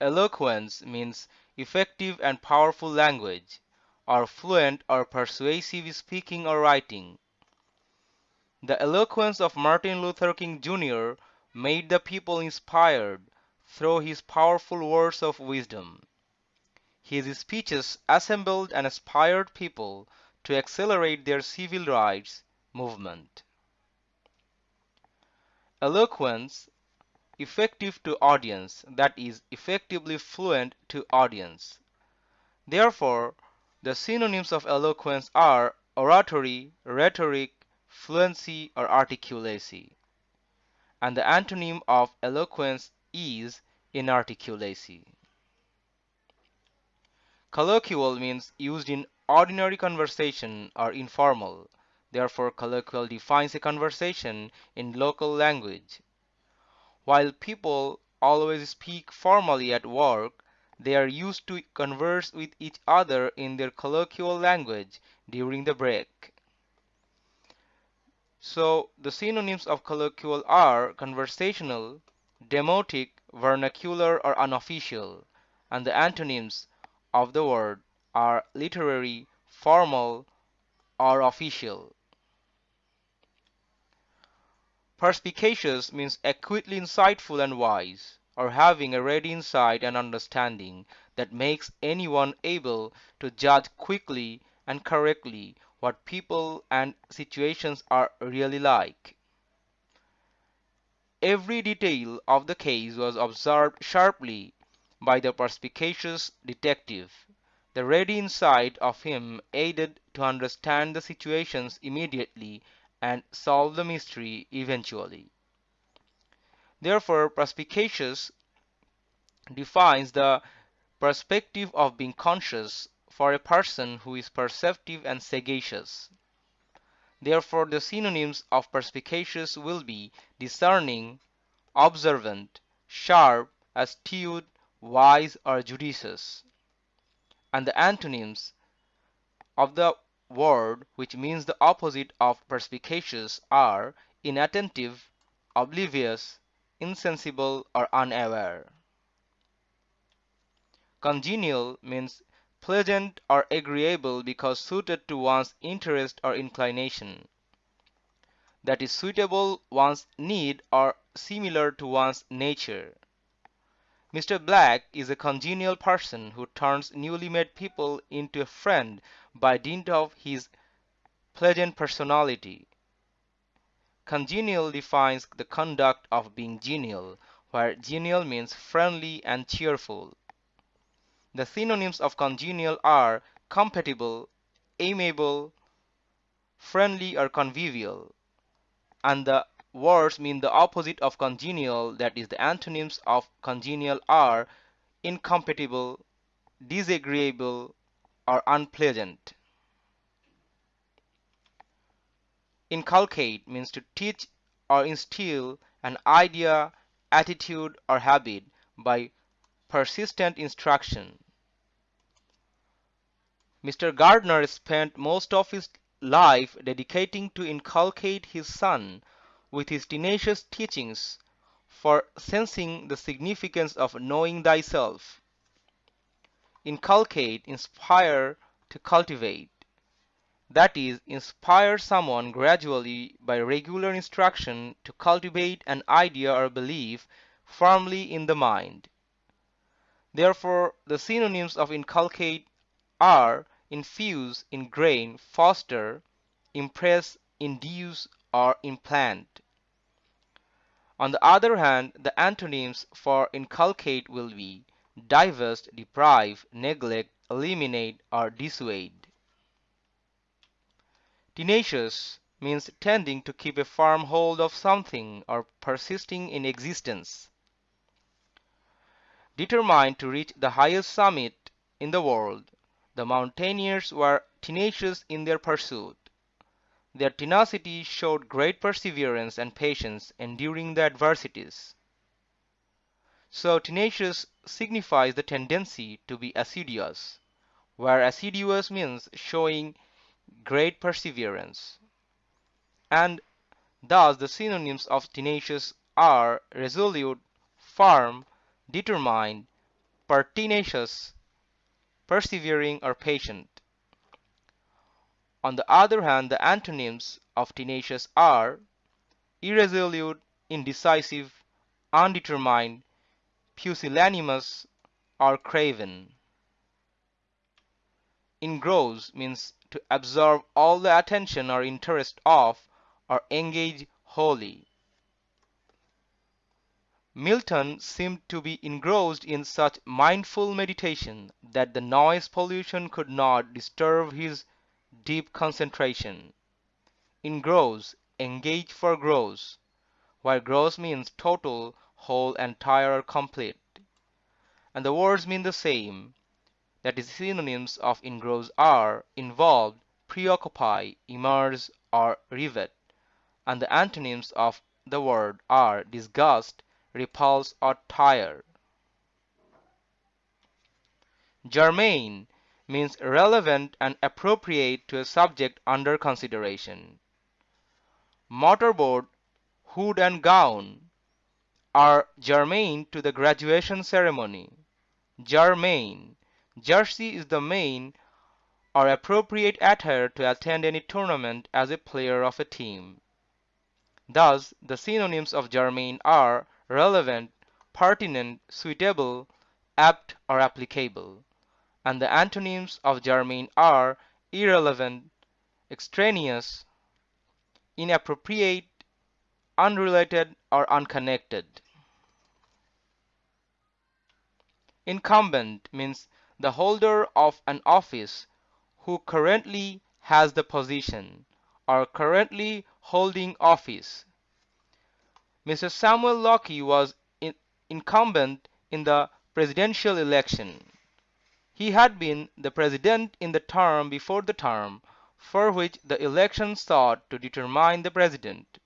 eloquence means effective and powerful language, or fluent or persuasive speaking or writing. The eloquence of Martin Luther King Jr. made the people inspired through his powerful words of wisdom. His speeches assembled and inspired people to accelerate their civil rights movement. Eloquence effective to audience that is effectively fluent to audience. Therefore, the synonyms of eloquence are oratory, rhetoric, fluency or articulacy. And the antonym of eloquence is inarticulacy. Colloquial means used in ordinary conversation or informal. Therefore, colloquial defines a conversation in local language. While people always speak formally at work, they are used to converse with each other in their colloquial language during the break. So the synonyms of colloquial are conversational, demotic, vernacular or unofficial, and the antonyms of the word are literary, formal, or official. Perspicacious means acutely insightful and wise, or having a ready insight and understanding that makes anyone able to judge quickly and correctly what people and situations are really like. Every detail of the case was observed sharply by the perspicacious detective. The ready insight of him aided to understand the situations immediately and solve the mystery eventually. Therefore, perspicacious defines the perspective of being conscious for a person who is perceptive and sagacious. Therefore, the synonyms of perspicacious will be discerning, observant, sharp, astute, wise, or judicious. And the antonyms of the word which means the opposite of perspicacious are inattentive, oblivious, insensible, or unaware. Congenial means pleasant or agreeable because suited to one's interest or inclination. That is suitable one's need or similar to one's nature. Mr. Black is a congenial person who turns newly met people into a friend by dint of his pleasant personality. Congenial defines the conduct of being genial, where genial means friendly and cheerful. The synonyms of congenial are compatible, amiable, friendly or convivial. And the words mean the opposite of congenial that is the antonyms of congenial are incompatible, disagreeable or unpleasant. Inculcate means to teach or instill an idea, attitude or habit by persistent instruction. Mr. Gardner spent most of his life dedicating to inculcate his son with his tenacious teachings for sensing the significance of knowing thyself. Inculcate, inspire, to cultivate. That is, inspire someone gradually by regular instruction to cultivate an idea or belief firmly in the mind. Therefore, the synonyms of inculcate are infuse, ingrain, foster, impress, induce, or implant. On the other hand, the antonyms for inculcate will be divest, deprive, neglect, eliminate, or dissuade. Tenacious means tending to keep a firm hold of something or persisting in existence determined to reach the highest summit in the world, the mountaineers were tenacious in their pursuit. Their tenacity showed great perseverance and patience enduring the adversities. So tenacious signifies the tendency to be assiduous, where assiduous means showing great perseverance. And thus the synonyms of tenacious are resolute, firm, determined, pertinacious, persevering, or patient. On the other hand, the antonyms of tenacious are irresolute, indecisive, undetermined, pusillanimous, or craven. Engross means to absorb all the attention or interest of or engage wholly. Milton seemed to be engrossed in such mindful meditation that the noise pollution could not disturb his deep concentration. Engross, engage for gross, where gross means total, whole, entire, or complete. And the words mean the same. That is, synonyms of engross are involved, preoccupy, immerse, or rivet. And the antonyms of the word are disgust, repulse, or tire. Germane means relevant and appropriate to a subject under consideration. Mortarboard, hood and gown are germane to the graduation ceremony. Germane. Jersey is the main or appropriate attire to attend any tournament as a player of a team. Thus, the synonyms of germane are relevant, pertinent, suitable, apt, or applicable, and the antonyms of germane are irrelevant, extraneous, inappropriate, unrelated, or unconnected. Incumbent means the holder of an office who currently has the position or currently holding office. Mr. Samuel Lockey was in incumbent in the presidential election. He had been the president in the term before the term for which the election sought to determine the president.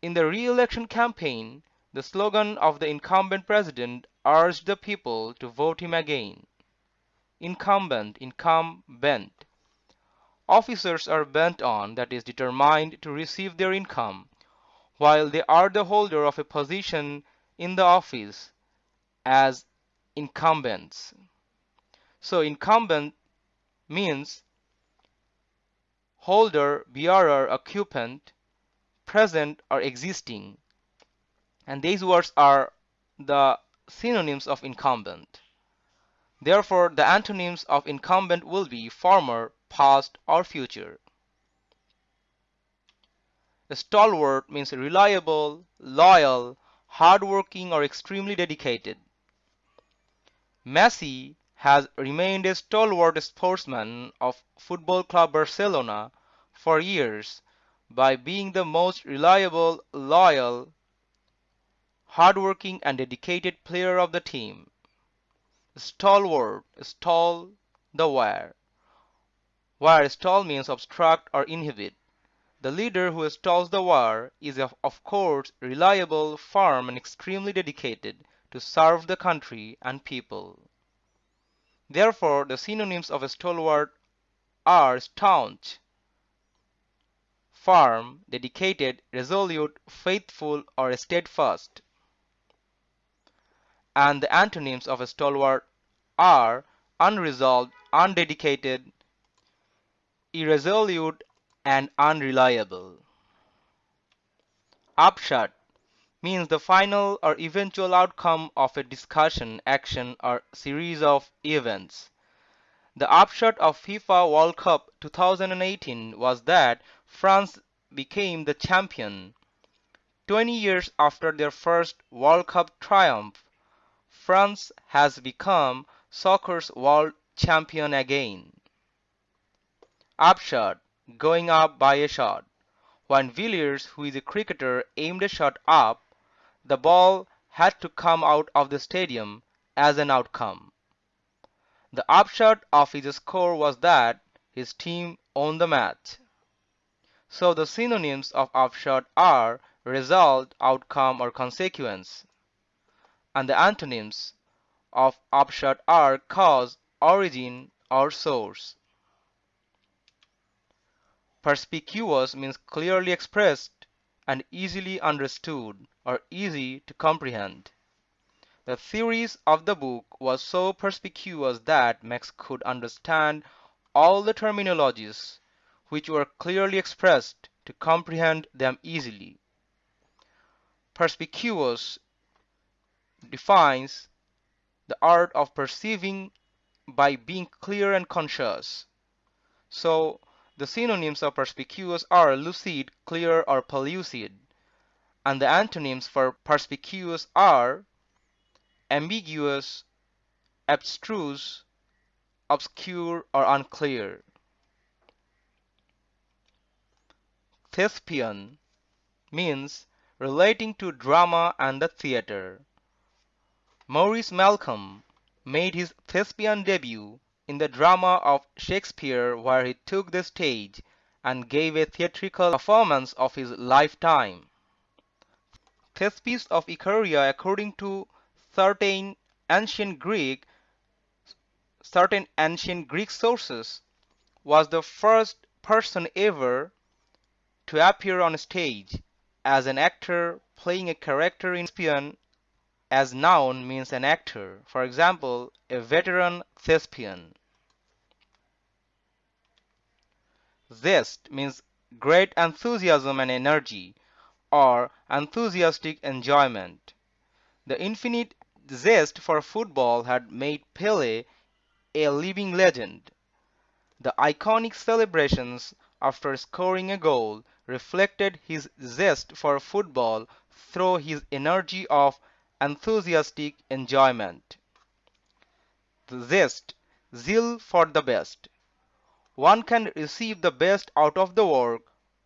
In the re-election campaign, the slogan of the incumbent president urged the people to vote him again. Incumbent, incumbent. Officers are bent on, that is, determined to receive their income, while they are the holder of a position in the office as incumbents. So incumbent means holder, bearer, occupant, present or existing. And these words are the synonyms of incumbent. Therefore, the antonyms of incumbent will be former, past, or future. A Stalwart means reliable, loyal, hardworking, or extremely dedicated. Messi has remained a stalwart sportsman of Football Club Barcelona for years by being the most reliable, loyal, hardworking and dedicated player of the team. Stalwart, stall, the wire. Wire stall means obstruct or inhibit. The leader who stalls the wire is of course reliable, firm and extremely dedicated to serve the country and people. Therefore, the synonyms of a stalwart are staunch, firm, dedicated, resolute, faithful, or steadfast. And the antonyms of a stalwart are unresolved, undedicated, irresolute, and unreliable. Upshot means the final or eventual outcome of a discussion, action, or series of events. The upshot of FIFA World Cup 2018 was that France became the champion. 20 years after their first World Cup triumph, France has become soccer's world champion again. Upshot going up by a shot. When Villiers, who is a cricketer, aimed a shot up, the ball had to come out of the stadium as an outcome. The upshot of his score was that his team won the match. So the synonyms of upshot are result, outcome, or consequence. And the antonyms of upshot are cause, origin, or source. Perspicuous means clearly expressed and easily understood or easy to comprehend. The theories of the book was so perspicuous that Max could understand all the terminologies which were clearly expressed to comprehend them easily. Perspicuous defines the art of perceiving by being clear and conscious. So the synonyms of perspicuous are lucid, clear, or pellucid, and the antonyms for perspicuous are ambiguous, abstruse, obscure, or unclear. Thespian means relating to drama and the theater. Maurice Malcolm made his thespian debut in the drama of Shakespeare where he took the stage and gave a theatrical performance of his lifetime. Thespis of Icaria according to certain ancient Greek certain ancient Greek sources was the first person ever to appear on stage as an actor playing a character in Thespian as noun means an actor. For example, a veteran thespian. Zest means great enthusiasm and energy or enthusiastic enjoyment. The infinite zest for football had made Pele a living legend. The iconic celebrations after scoring a goal reflected his zest for football through his energy of enthusiastic enjoyment. The zest, zeal for the best. One can receive the best out of the work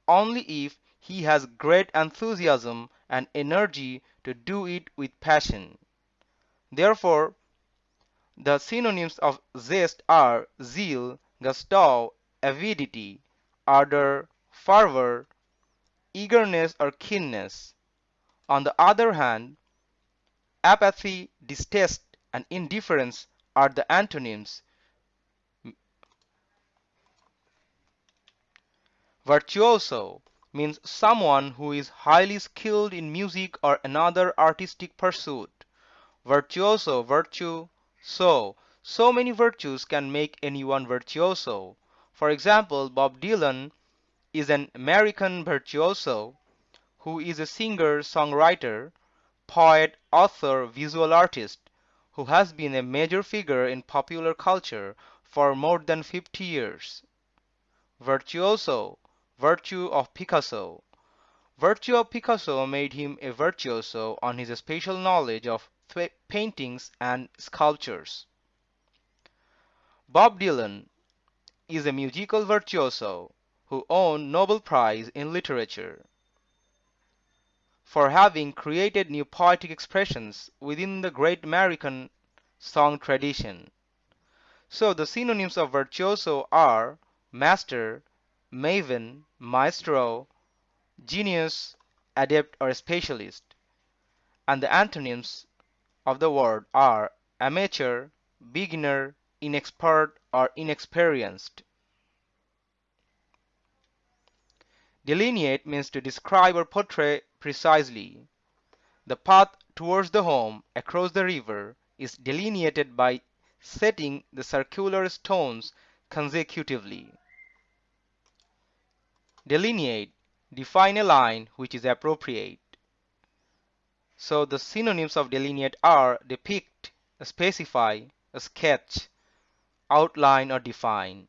only if he has great enthusiasm and energy to do it with passion. Therefore, the synonyms of zest are zeal, gusto, avidity, ardor, fervor, eagerness or keenness. On the other hand, apathy, distaste, and indifference are the antonyms. Virtuoso means someone who is highly skilled in music or another artistic pursuit. Virtuoso, virtue, so. So many virtues can make anyone virtuoso. For example, Bob Dylan is an American virtuoso who is a singer, songwriter, poet, author, visual artist who has been a major figure in popular culture for more than 50 years. Virtuoso Virtue of Picasso Virtue of Picasso made him a virtuoso on his special knowledge of paintings and sculptures. Bob Dylan is a musical virtuoso who won Nobel Prize in Literature for having created new poetic expressions within the great American song tradition. So the synonyms of virtuoso are master, maven, maestro, genius, adept or specialist. And the antonyms of the word are amateur, beginner, inexpert or inexperienced. Delineate means to describe or portray precisely. The path towards the home across the river is delineated by setting the circular stones consecutively. Delineate, define a line which is appropriate. So the synonyms of delineate are depict, specify, sketch, outline or define.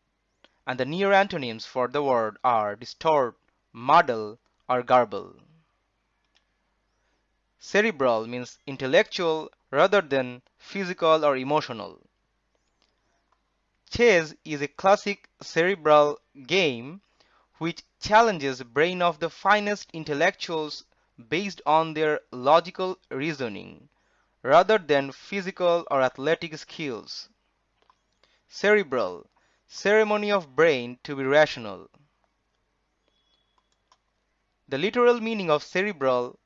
And the near antonyms for the word are distort, muddle or garble. Cerebral means intellectual rather than physical or emotional. Chess is a classic cerebral game which challenges the brain of the finest intellectuals based on their logical reasoning rather than physical or athletic skills. Cerebral ceremony of brain to be rational. The literal meaning of cerebral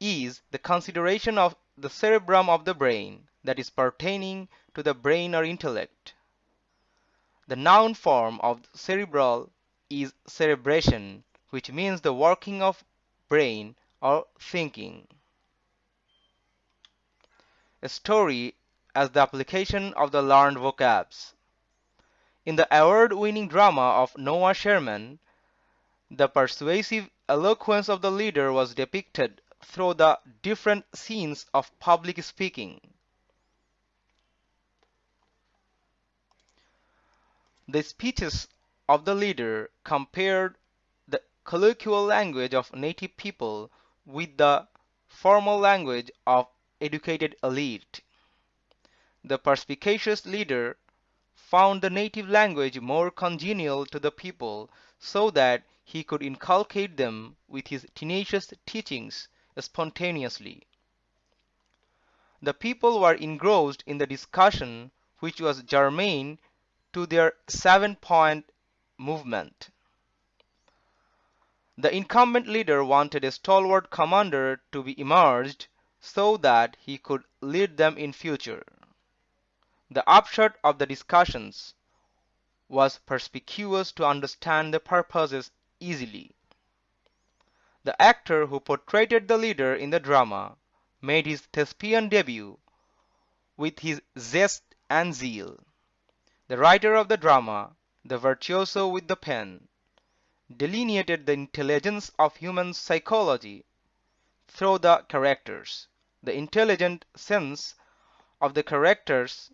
is the consideration of the cerebrum of the brain that is pertaining to the brain or intellect. The noun form of cerebral is cerebration, which means the working of brain or thinking. A story as the application of the learned vocabs. In the award-winning drama of Noah Sherman, the persuasive eloquence of the leader was depicted through the different scenes of public speaking. The speeches of the leader compared the colloquial language of native people with the formal language of educated elite. The perspicacious leader found the native language more congenial to the people so that he could inculcate them with his tenacious teachings spontaneously. The people were engrossed in the discussion which was germane to their seven-point movement. The incumbent leader wanted a stalwart commander to be emerged so that he could lead them in future. The upshot of the discussions was perspicuous to understand the purposes easily. The actor who portrayed the leader in the drama made his thespian debut with his zest and zeal. The writer of the drama, the virtuoso with the pen, delineated the intelligence of human psychology through the characters. The intelligent sense of the characters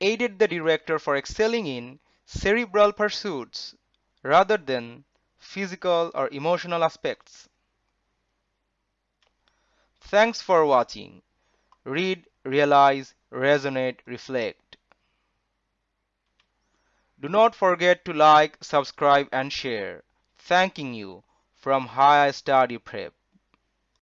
aided the director for excelling in cerebral pursuits rather than physical or emotional aspects. Thanks for watching. Read, realize, resonate, reflect. Do not forget to like, subscribe and share. Thanking you from High Study Prep.